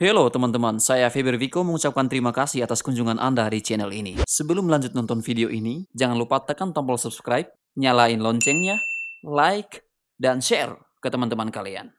Halo teman-teman, saya Feber Viko mengucapkan terima kasih atas kunjungan Anda di channel ini. Sebelum lanjut nonton video ini, jangan lupa tekan tombol subscribe, nyalain loncengnya, like, dan share ke teman-teman kalian.